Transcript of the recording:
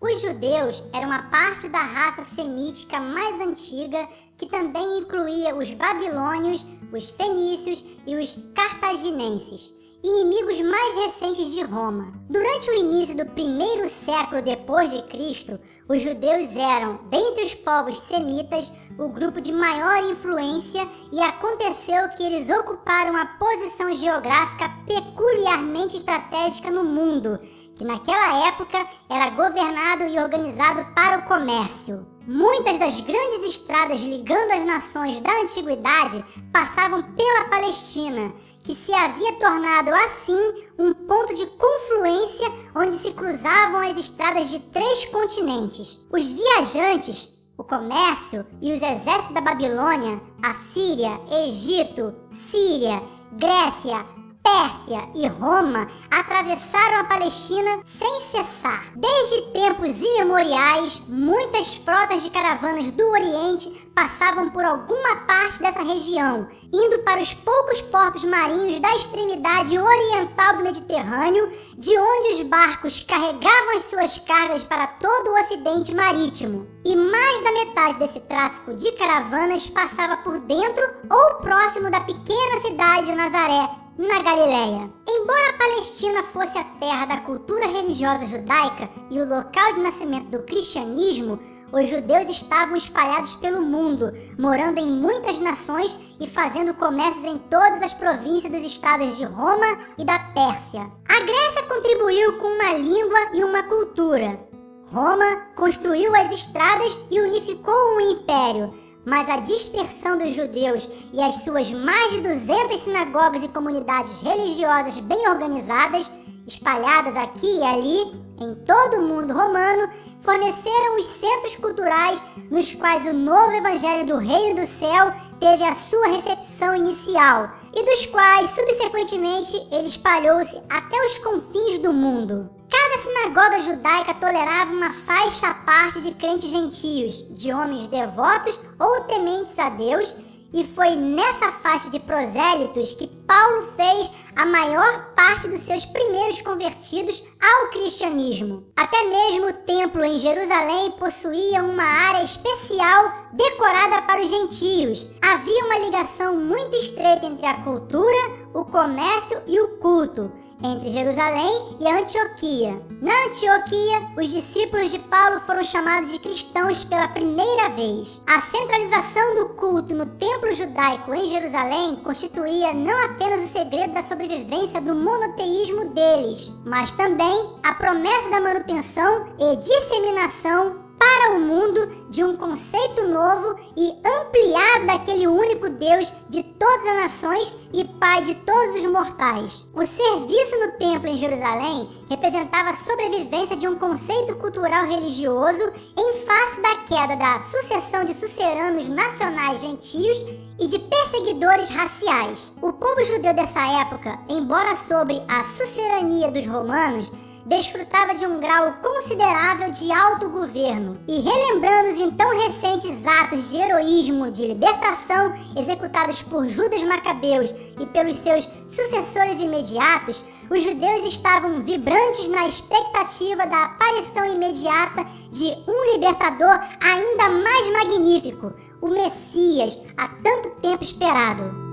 Os judeus eram uma parte da raça semítica mais antiga que também incluía os babilônios, os fenícios e os cartaginenses, inimigos mais recentes de Roma. Durante o início do primeiro século depois de Cristo, os judeus eram, dentre os povos semitas, o grupo de maior influência e aconteceu que eles ocuparam uma posição geográfica peculiarmente estratégica no mundo, que naquela época era governado e organizado para o comércio. Muitas das grandes estradas ligando as nações da antiguidade passavam pela Palestina, que se havia tornado assim um ponto de confluência onde se cruzavam as estradas de três continentes. Os viajantes, o comércio e os exércitos da Babilônia, Assíria, Egito, Síria, Grécia, Pérsia e Roma atravessaram a Palestina sem cessar. Desde tempos imemoriais, muitas frotas de caravanas do Oriente passavam por alguma parte dessa região, indo para os poucos portos marinhos da extremidade oriental do Mediterrâneo, de onde os barcos carregavam as suas cargas para todo o ocidente marítimo. E mais da metade desse tráfico de caravanas passava por dentro ou próximo da pequena cidade de Nazaré, na Galileia. Embora a Palestina fosse a terra da cultura religiosa judaica e o local de nascimento do cristianismo, os judeus estavam espalhados pelo mundo, morando em muitas nações e fazendo comércios em todas as províncias dos estados de Roma e da Pérsia. A Grécia contribuiu com uma língua e uma cultura. Roma construiu as estradas e unificou um império, mas a dispersão dos judeus e as suas mais de 200 sinagogas e comunidades religiosas bem organizadas, espalhadas aqui e ali, em todo o mundo romano, forneceram os centros culturais nos quais o novo evangelho do reino do céu teve a sua recepção inicial e dos quais, subsequentemente, ele espalhou-se até os confins do mundo. Cada sinagoga judaica tolerava uma faixa à parte de crentes gentios, de homens devotos ou tementes a Deus, e foi nessa faixa de prosélitos que Paulo fez a maior parte dos seus primeiros convertidos ao cristianismo. Até mesmo o templo em Jerusalém possuía uma área especial decorada para os gentios. Havia uma ligação muito estreita entre a cultura, o comércio e o culto entre Jerusalém e Antioquia. Na Antioquia, os discípulos de Paulo foram chamados de cristãos pela primeira vez. A centralização do culto no templo judaico em Jerusalém constituía não apenas o segredo da sobrevivência do monoteísmo deles, mas também a promessa da manutenção e disseminação o mundo de um conceito novo e ampliado daquele único Deus de todas as nações e Pai de todos os mortais. O serviço no templo em Jerusalém representava a sobrevivência de um conceito cultural religioso em face da queda da sucessão de suceranos nacionais gentios e de perseguidores raciais. O povo judeu dessa época, embora sobre a sucerania dos romanos, desfrutava de um grau considerável de autogoverno. E relembrando os então recentes atos de heroísmo de libertação executados por Judas Macabeus e pelos seus sucessores imediatos, os judeus estavam vibrantes na expectativa da aparição imediata de um libertador ainda mais magnífico, o Messias, há tanto tempo esperado.